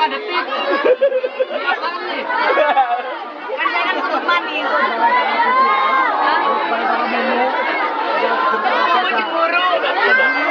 lima detik. Ini apaan nih? Kan saya kan perut manis. Hah? Lagi burung.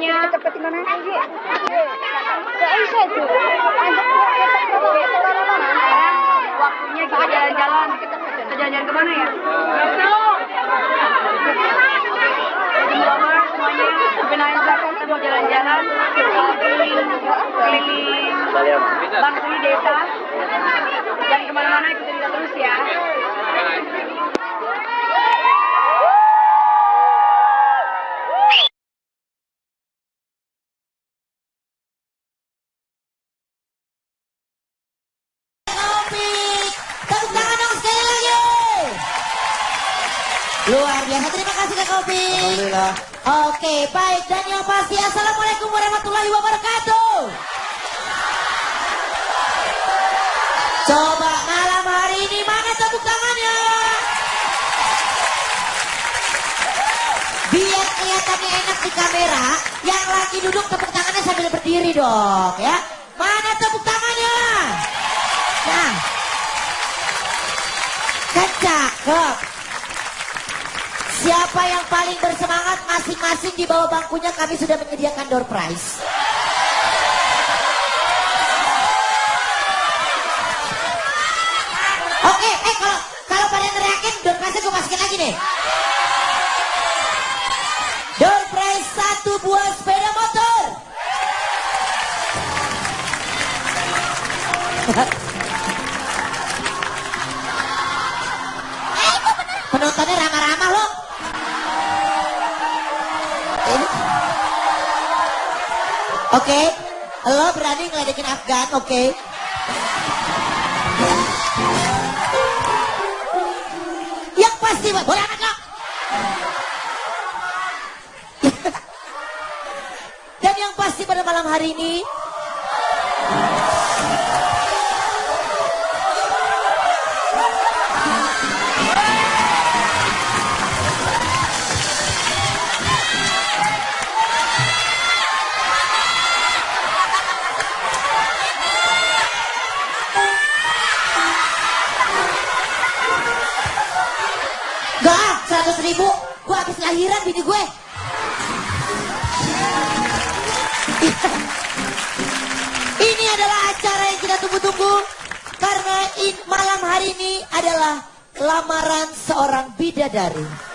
punya waktunya kita jalan-jalan kita jalan-jalan ke mana ya mau jalan-jalan keliling keliling bangkuli desa dan ke mana-mana kita bisa terus ya enak di kamera, yang lagi duduk tepuk tangannya sambil berdiri dong ya. Mana tepuk tangannya? Nah. Kan cakep. Siapa yang paling bersemangat masing-masing di bawah bangkunya kami sudah menyediakan door prize. Oke, eh kalau kalau pada neriakin door prize gue masukin lagi nih. Oke, lo berani ngeledekin Afgan, oke? Yang pasti, boleh anak lo? Dan yang pasti pada malam hari ini ribu. Gue habis lahiran bini gue. Ini adalah acara yang kita tunggu-tunggu. Karena in- malam hari ini adalah lamaran seorang bidadari.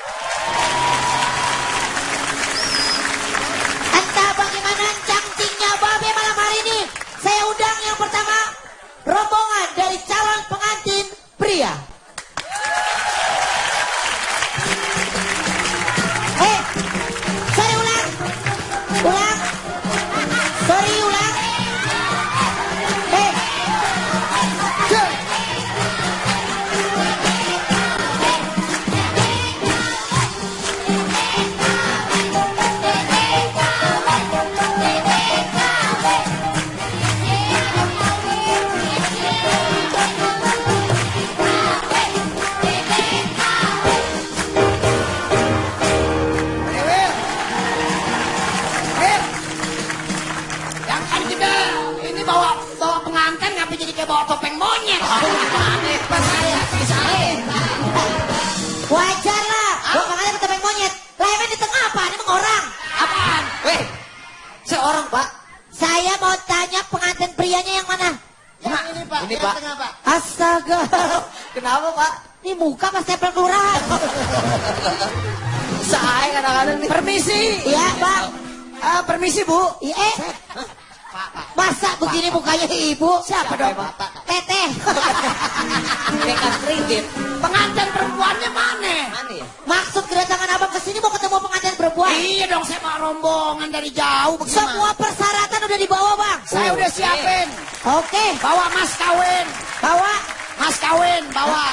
Bawa bawa pengantin ngapa jadi kayak bawa topeng monyet? Aneh pas saya. Wajar lah. Gua makanya ketemu monyet. Lah emang di tengah apa? Ini orang. Apaan? Weh, seorang pak. Saya mau tanya pengantin prianya yang mana? Yang ini pak. Ini, yang Pak. tengah pak. Astaga. Kenapa pak? Ini muka pas tempel kelurahan. Saya kadang-kadang nih. Permisi. Iya, Bang. Ah, permisi bu. Iya, eh. Masa begini mukanya ibu? Siapa dong? Teteh. Dekat ringgit. Pengantin perempuannya mana? Mana ya? Maksud kedatangan abang ke sini mau ketemu pengantin perempuan? Iya dong, saya mau rombongan dari jauh. Bagaimana? Semua persyaratan udah dibawa, Bang. Saya udah siapin. Oke, Bawa mas kawin. bawa. Mas kawin, bawa.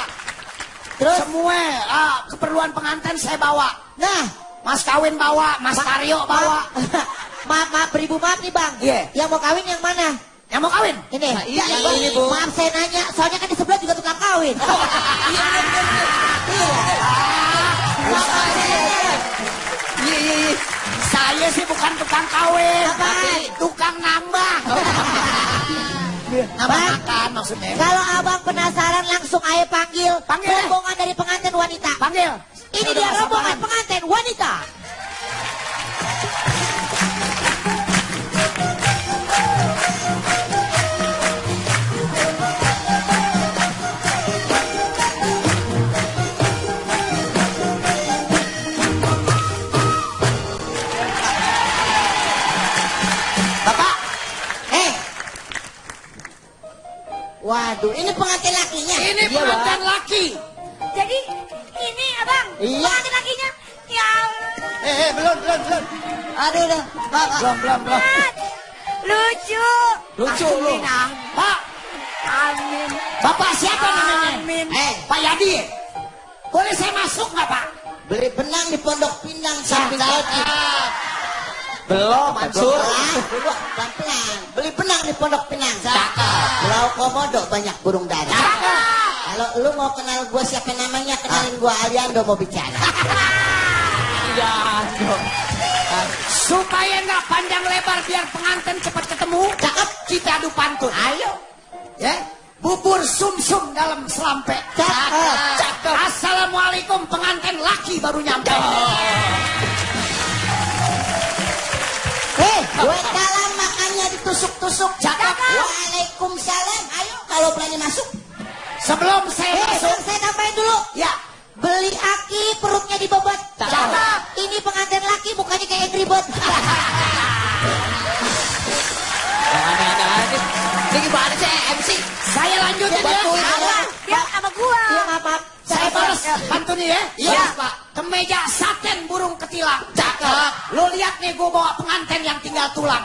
Terus, Semua ah, keperluan pengantin saya bawa. nah, Mas kawin bawa, Mas Karyo bawa. maaf, maaf, beribu maaf nih, Bang. Iya. Yang mau kawin yang mana? Yang mau kawin? Ini. Nah, iya, Ya, ini, Bu. Maaf saya nanya, soalnya kan di sebelah juga tukang kawin. Iya. Maaf, saya nanya. Iya, iya, iya. Saya sih bukan tukang kawin, tapi tukang nambah. nambah Bang. makan maksudnya. Kalau abang penasaran langsung ayo panggil, Panggil, rombongan dari pengantin wanita. Panggil. Ini Saya dia rombongan pengantin wanita. Waduh, ini pengantin lakinya. ini Iya, pengantin laki. Jadi ini abang, Iya. pengantin lakinya. Ya Allah. Eh, eh, belum, belum, belum. Aduh, udah. Pak, Pak. Belum, belum, belum. Lucu. Lucu lu. Minang. Pak, Amin. Bapak siapa namanya? Amin. Eh, Pak Yadi. Boleh saya masuk nggak Pak? Beli benang di Pondok Pinang samping Cakep. Belum, Mansur. Pelan, pelan-pelan. Beli benang di Pondok Pinang. Cakep. Pulau Komodo banyak burung dara. Cakep. Kalau lu mau kenal gua siapa namanya, kenalin gua Aliando mau bicara. Iya, dong. Supaya nggak panjang lebar biar pengantin cepat ketemu. Cakep. Kita adu pantun. Ayo. Ya. Bubur sumsum dalam selampe. Cakep. Cakep. Assalamualaikum pengantin laki baru nyampe. Eh, gue dalam makannya ditusuk-tusuk. Cakep. Waalaikumsalam. Ayo, kalau berani masuk. Sebelum saya Eh, masuk. Saya tambahin dulu. Ya. Beli aki perutnya dibobot. Cakep. Ini pengantin laki mukanya kayak Angry Bird. Ini gimana sih MC? Saya lanjutin ya. Apa? Dia sama gua. Iya, maaf, maaf. Saya balas Ya. pantunnya ya. Iya. Pak. Kemeja saten burung ketilang. Cakep. Lo lihat nih gue bawa pengantin yang tinggal tulang.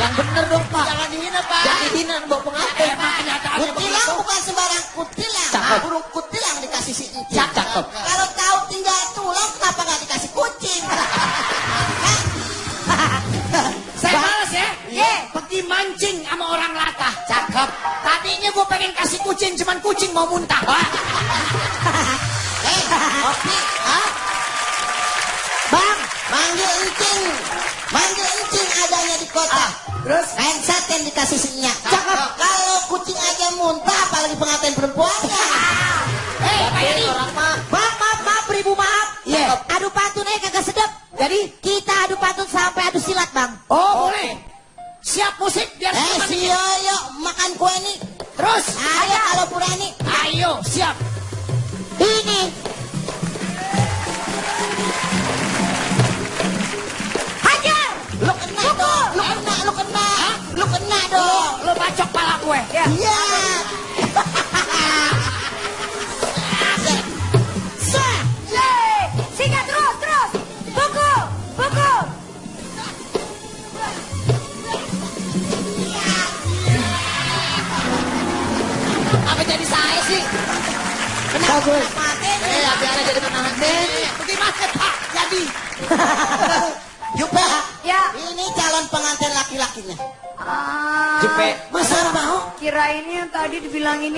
Yang bener dong Pak. Jangan dihina Pak. Jangan dihina bawa pengantin. Emang kenyataannya Kutilang begitu. bukan sembarang kutilang. Cakep. Burung kutilang dikasih si Icin. Cakep. Kalau tahu tinggal tulang, kenapa nggak dikasih kucing? Saya balas ya. Iya. Pergi mancing sama orang latah. Cakep. Tadinya gue pengen kasih kucing, cuman kucing mau muntah. Eh? Bang, manggil Icing. Manggil Icing adanya di kota. Ah, terus? Kain saten dikasih si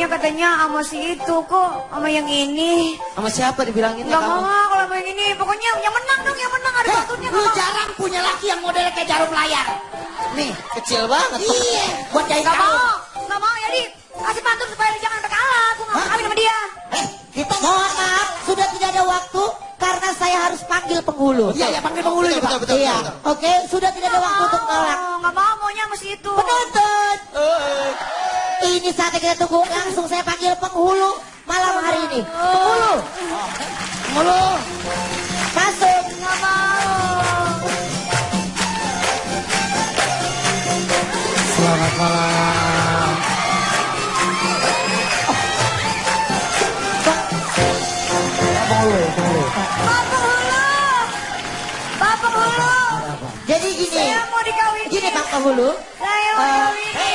katanya sama si itu kok sama yang ini. Sama siapa dibilangin Enggak mau ah, kalau sama yang ini. Pokoknya yang menang dong, yang menang ada bantunya lu nggak mau. jarang punya laki yang modelnya kayak jarum layar. Nih, kecil banget. Iya. Buat jahit Enggak kaos. mau, enggak mau. Jadi kasih pantun supaya lu jangan kalah. Aku nggak mau kawin sama dia. Eh, kita mohon maaf, sudah tidak ada waktu karena saya harus panggil penghulu. Iya, ya panggil penghulu Betul, juga. betul, betul. Iya, oke, sudah tidak ada waktu untuk nolak. Oh, Nggak mau, maunya si itu. Penonton, Eh, ini saatnya kita tunggu. Langsung saya panggil penghulu malam hari ini. Penghulu, Penghulu. masuk. Nggak mau. Selamat malam. Penghulu, penghulu. Pak penghulu. Pak penghulu. Jadi gini, Saya mau dikawinin. gini Bang Penghulu, Saya mau Eh, dikawinin.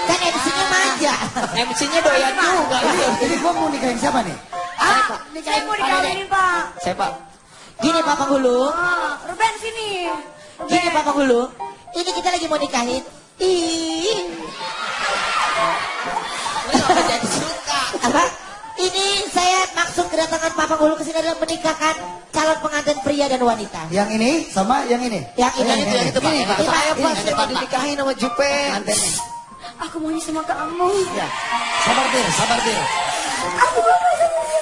Kan MC-nya manja. MC-nya doyan juga. Ini, ini gua mau nikahin siapa nih? Ah, saya mau dikawinin Pak. Saya Pak. Gini Pak Penghulu, Ah, Ruben sini. gini. Pak Penghulu, ini kita lagi mau nikahin. Ih, Kenapa jadi suka? apa? Ini saya maksud kedatangan Pak Penghulu ke sini adalah menikahkan calon pengantin pria dan wanita. Yang ini sama yang ini. Yang ini, Yang itu, yang itu Pak. Ini, Yang Pak. saya Ini, Pak. ini, Saya Pak. dinikahin sama Jupe. Aku maunya sama kamu. Ya. Sabar dir, sabar dir. Aku mau sama dia.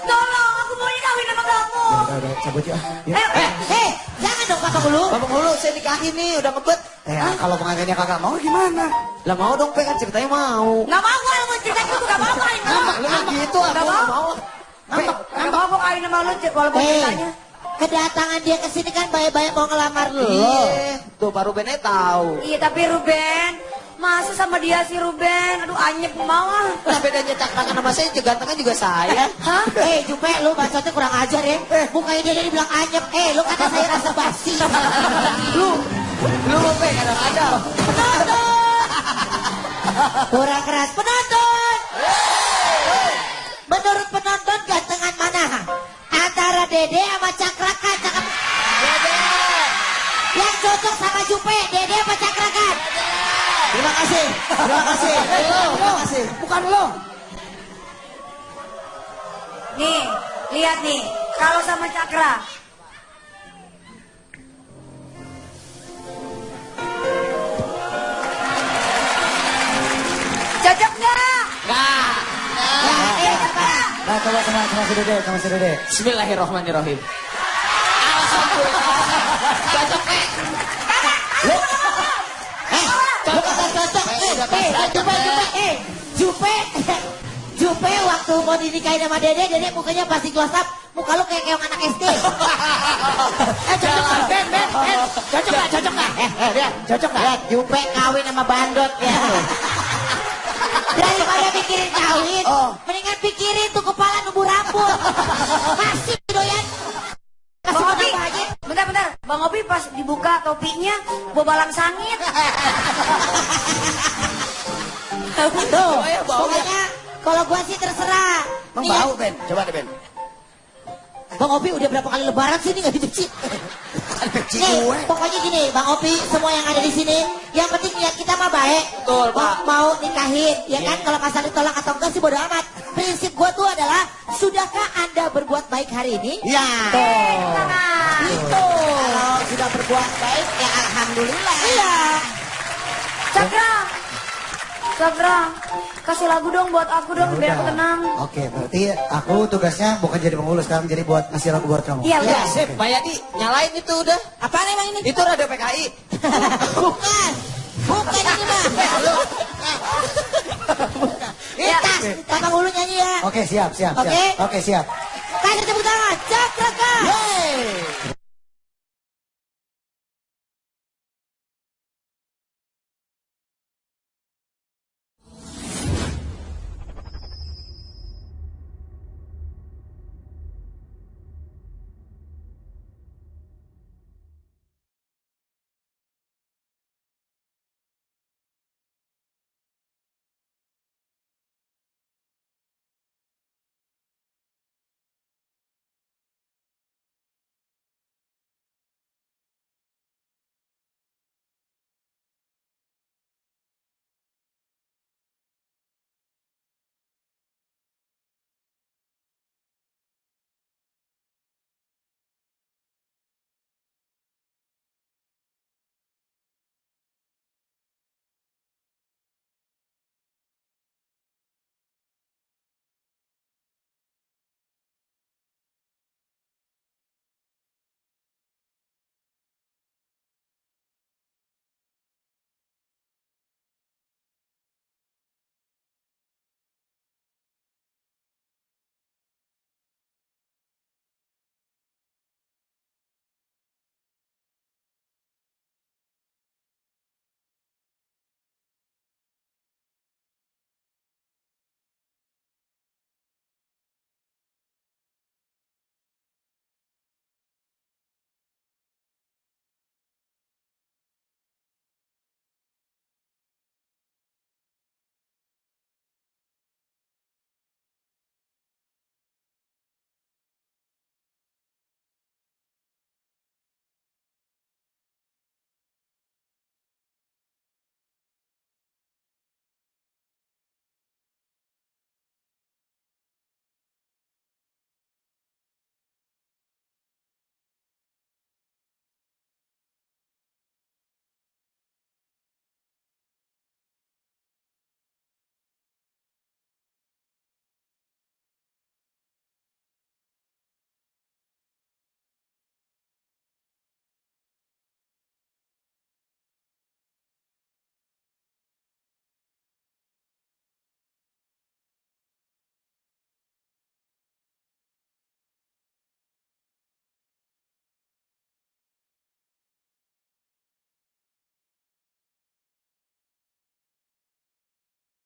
Tolong, aku mau kawin sama kamu. Udah, udah, cabut ya. Ya. Ayo, Eh, eh, jangan dong Pak Penghulu. Bapak Hulu, saya nikahin nih, udah ngebet. Eh, kalau pengantinnya kagak mau gimana? Lah mau dong, Pe, kan ceritanya mau. Nggak mau, gue mau cerita gitu, nggak sama Ngambek, lu gitu, aku Nggak mau. mau. Ngambek, Nggak mau gue kawin sama lu, walaupun Eh, ceritanya. kedatangan dia ke sini kan banyak-banyak mau ngelamar lu. Iya, tuh baru Bene tahu. Iya, tapi Ruben, masa sama dia si Ruben? Aduh, anyep mau ah. Lah bedanya cakrangan sama saya, juga gantengnya juga saya. Hah? Eh, Jupe, lu bacotnya kurang ajar ya. Mukanya dia dia bilang anyep. Eh, lu kata saya rasa basi. Lu, lu Pe, kadang-kadang. Penonton! Kurang keras. Penonton! Menurut penonton gantengan mana? Antara Dede sama Cakrakan. Cakep. Yang cocok sama Jupe, Dede apa Cakrakan? Terima kasih, terima kasih. Terima kasih. Bukan lo. Nih, lihat nih. Kalau sama Cakra. Cocok nggak? Enggak. Eh, apa? Nah, coba sama sama si Dede, sama si Dede. Bismillahirrahmanirrahim. Cocok, Nek. Eh, lu kata cocok. Eh, eh, Jupe, Jupe, eh, Jupe, Jupe waktu mau dinikahin sama Dede, Dede mukanya pasti close up, muka lu kayak keong anak SD. eh, cocok nggak? Ben, Ben, Ben, cocok nggak? Cocok nggak? Eh, eh, cocok? Lihat, Jupe kawin sama bandot ya. Daripada pikirin kawin, mendingan pikirin tuh kepala nunggu rambut. Masih Bang Opi pas dibuka topinya bobalang sangit. Tuh, ya, bau pokoknya kalau gua sih terserah. Emang ya, bau, Ben? Coba deh, Ben. Bang Opi udah berapa kali lebaran sih ini nggak dicuci? Cuci Nih, gue. pokoknya gini, Bang Opi, semua yang ada di sini, yang penting niat kita mah baik. Betul, mau, Pak. mau nikahin, ya kan? Kalau pasal ditolak atau enggak sih bodo amat. Prinsip gua tuh adalah, sudahkah anda berbuat baik hari ini? Ya. Itu. Sudah berbuat baik, ya alhamdulillah. Iya. Cakra, Cakra, kasih lagu dong buat aku dong biar aku tenang. Oke, berarti aku tugasnya bukan jadi penghulu sekarang jadi buat ngasih lagu buat kamu. Iya Ya, udah. Sip, Pak Yadi, nyalain itu udah. Apaan emang ini? Itu radio PKI. Bukan. Bukan ini mah. Ya. Tas, kakak ulu nyanyi ya. Oke, siap, siap, Oke. siap. Oke, siap. Kasih tepuk